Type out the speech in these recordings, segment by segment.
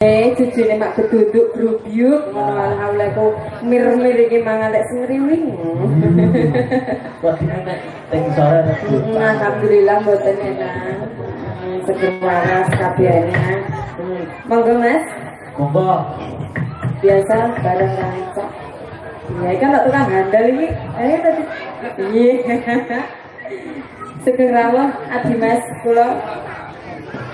Eh, cucune mak keduduk grubyuk ngono alhamdulillah ku mir-mir iki mangan lek teng sore tadi. Alhamdulillah mboten enak. Seger waras kabehane. Monggo Mas, Monggo. biasa bareng rancak. Ya kan tak tukang handal iki. Eh tadi. Iya. Seger rawuh adi Mas kula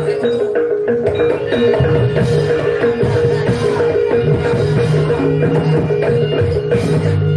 Thank you.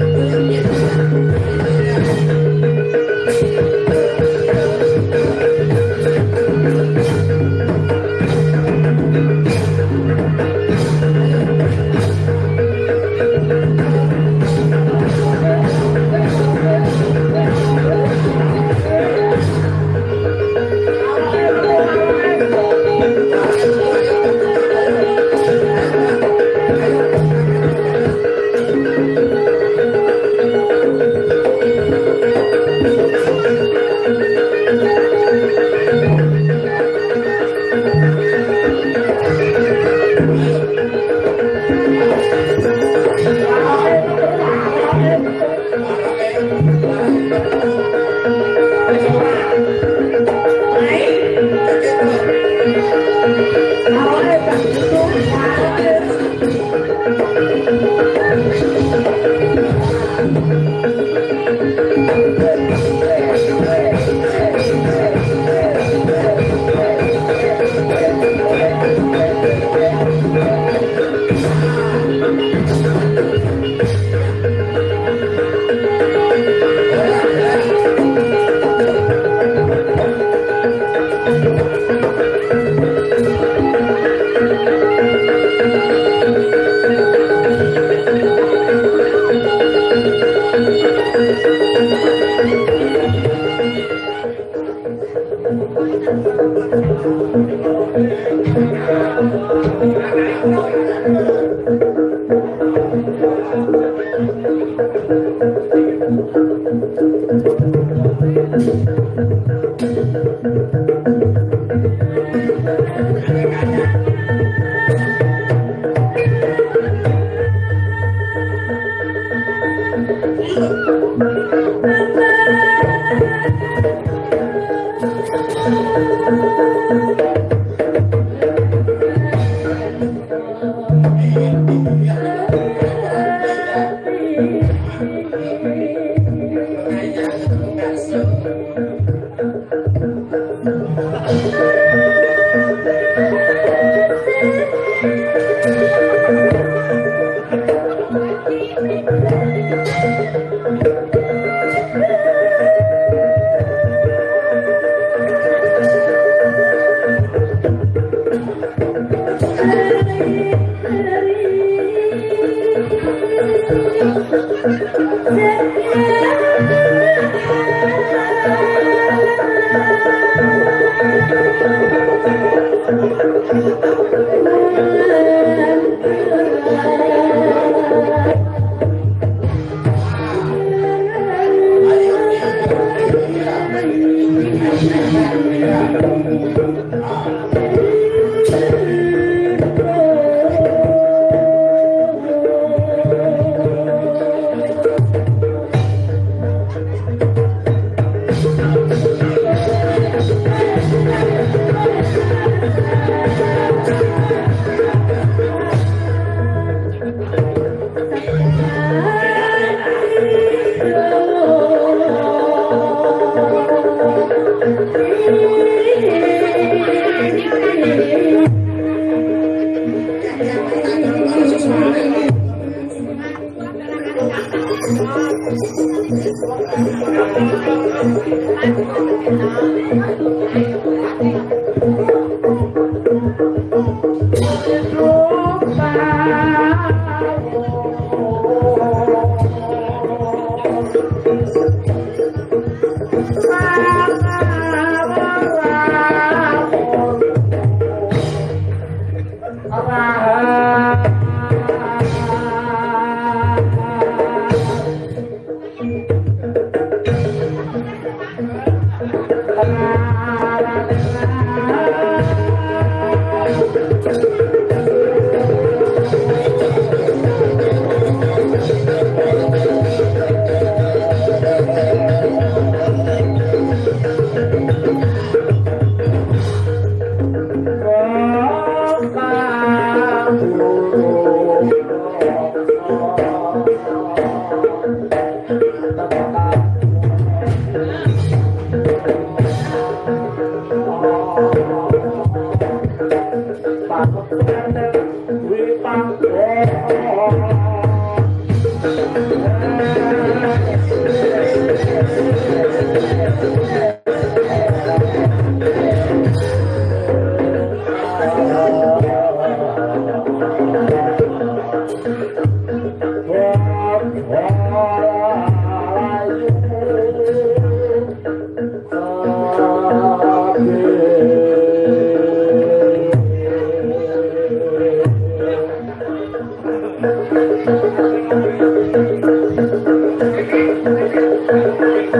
Thank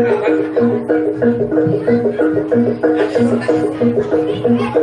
you.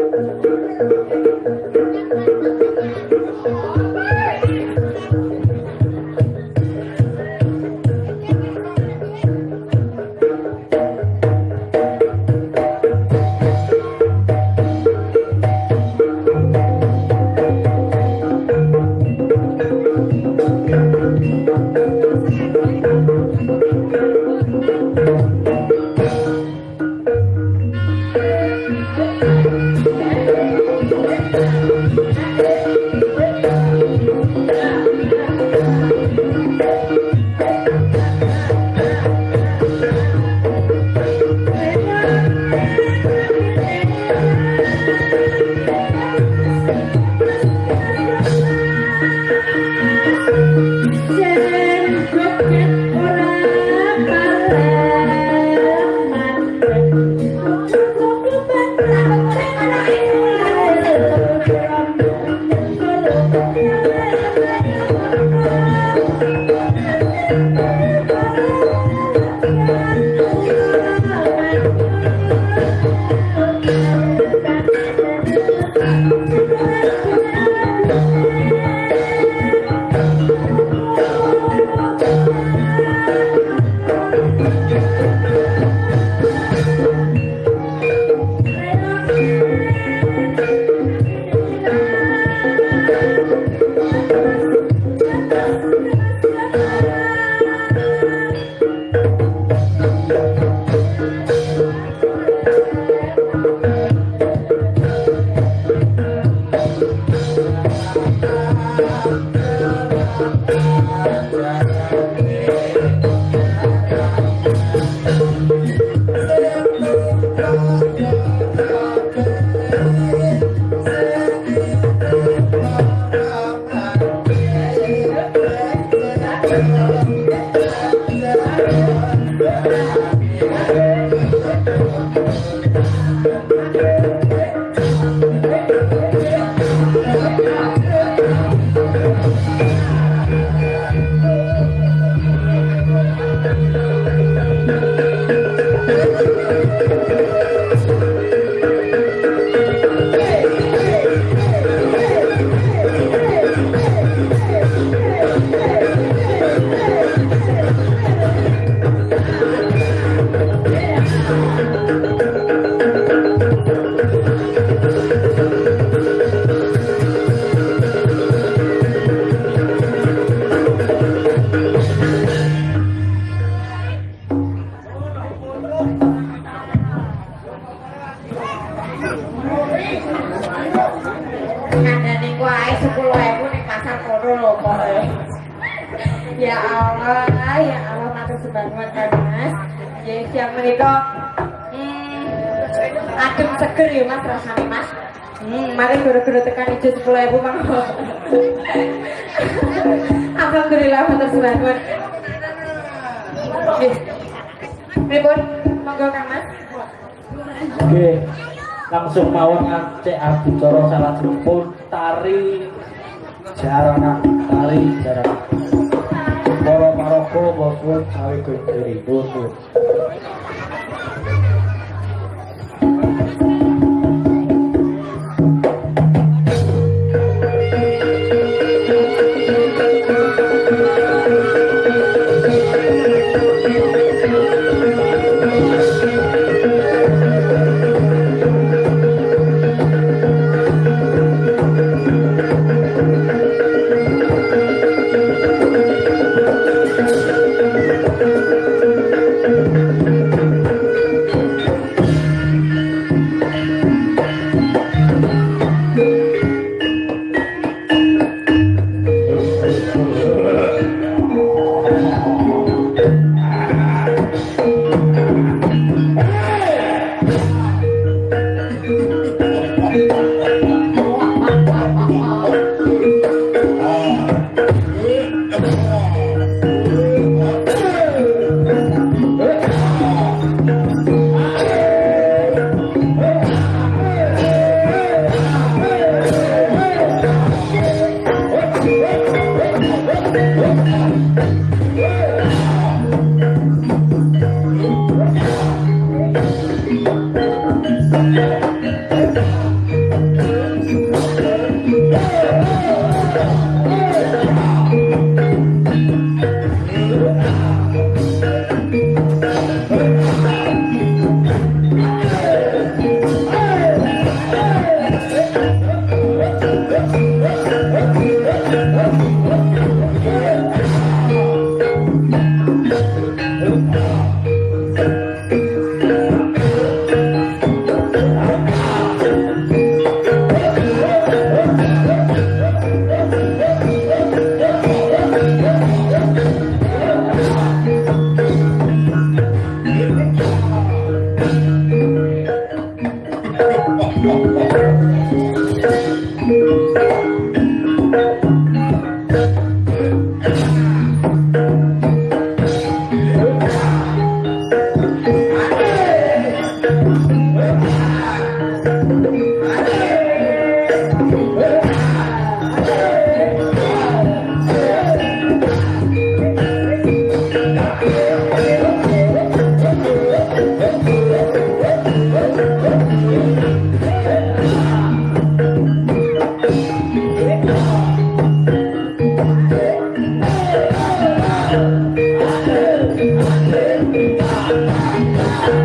Ngandani ku ae 10.000 ning pasar kono lho pokoke. Ya Allah, ya Allah matur sembahun kan Mas. Ya siang menika hmm, adem seger ya Mas rasane Mas. Hmm, mari guru-guru tekan ijo 10.000 mangga. Alhamdulillah matur sembahun. Nggih. Pripun? Monggo Kang Mas. Oke, langsung mau ngecek aku salah jemput tari jarana tari jarana. Coro maroko bosun cawe gendiri bosun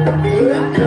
Gracias.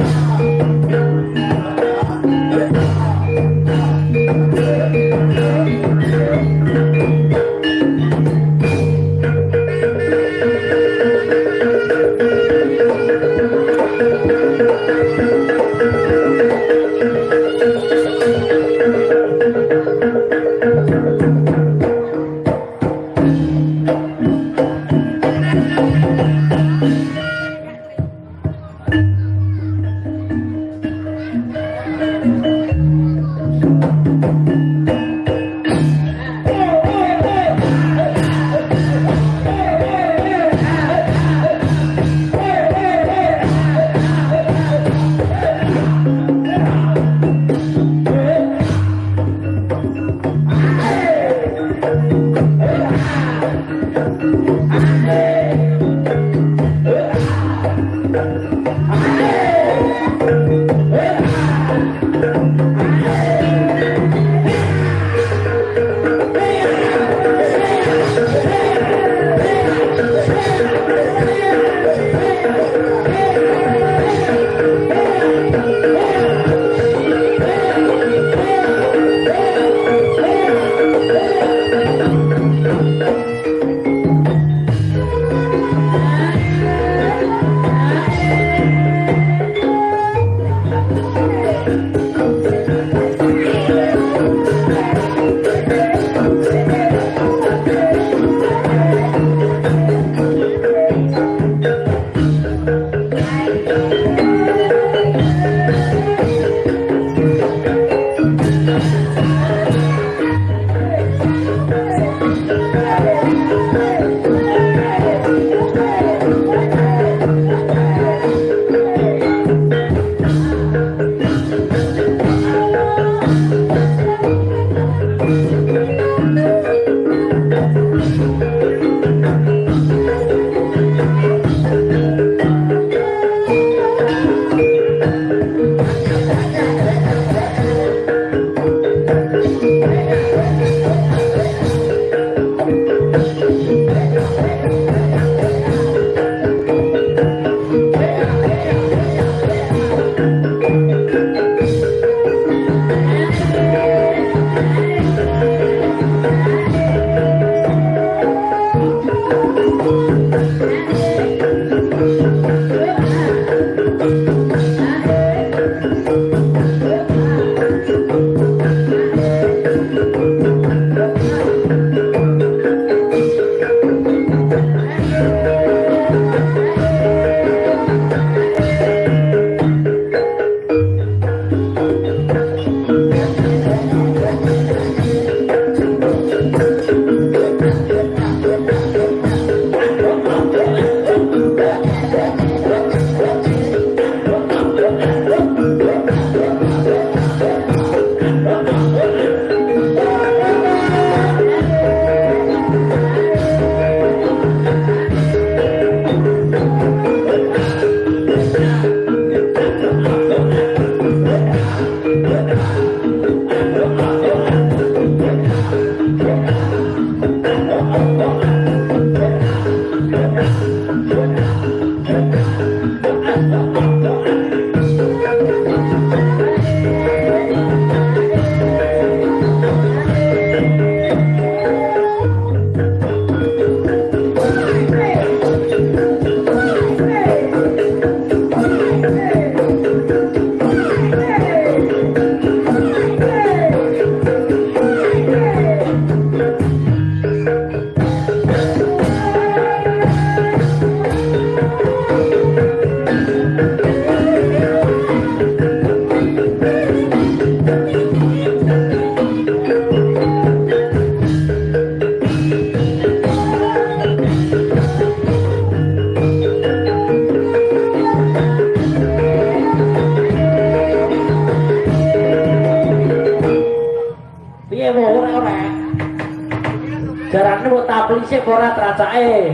Sik ora tracake.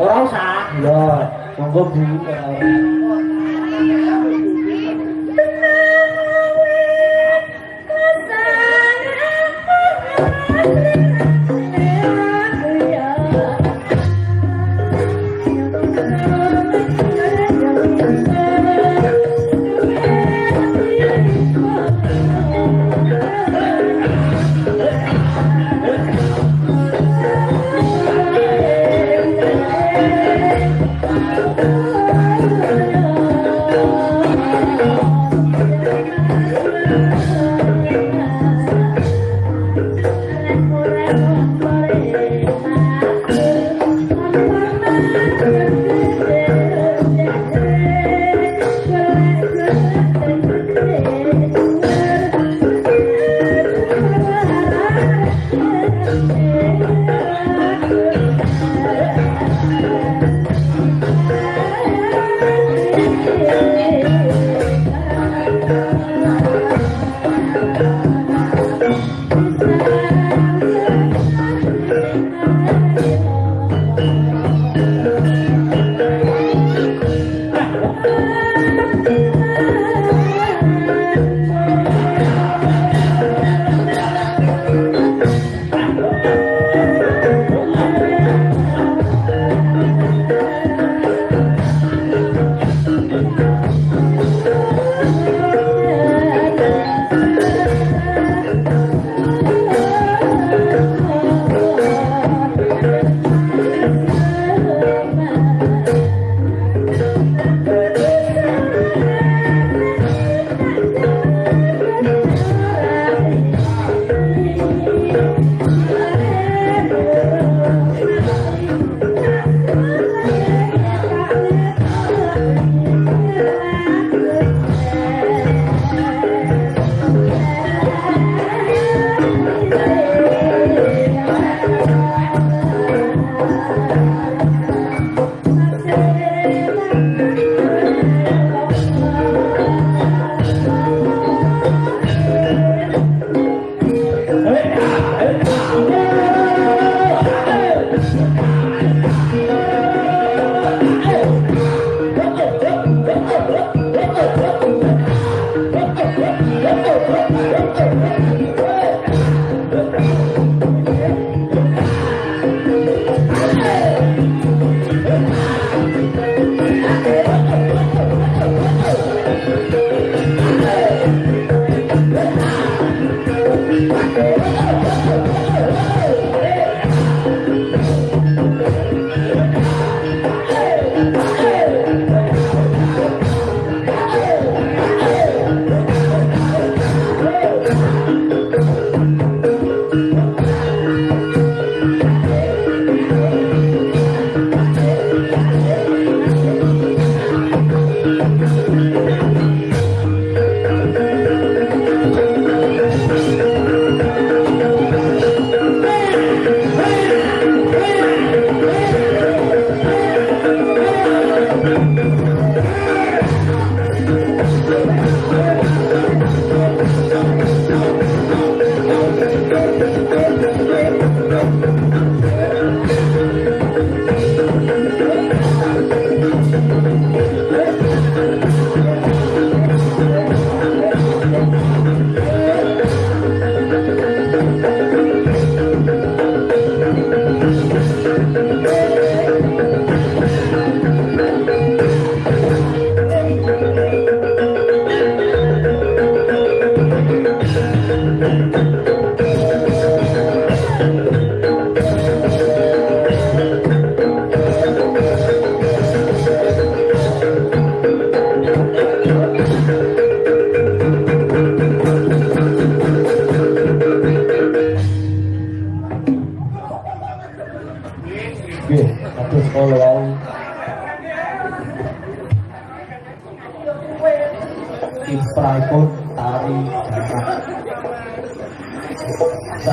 Ora usah. Lho, monggo Bu.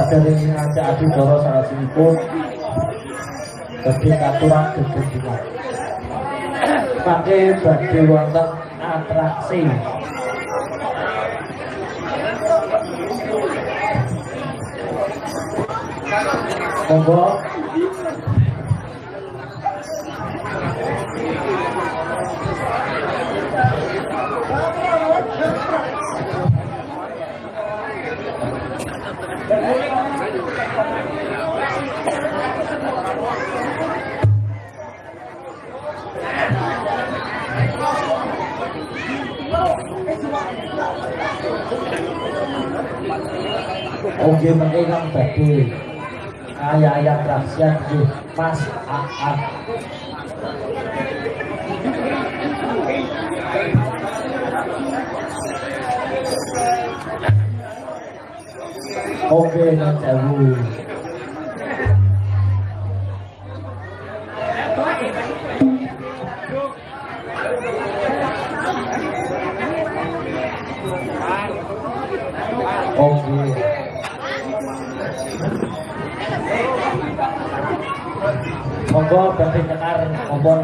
Sadèrèng ngajak adudara sarasipun badhe katuran gegedungan. Mangke badhe wonten atraksi. Monggo. Oke, mengenang tadi ayah-ayah rahasia di Mas Aan. Oke, Mas monggo bantu nyekar kompon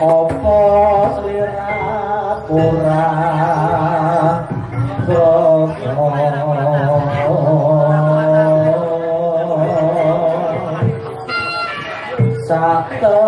Opo selera pura Sato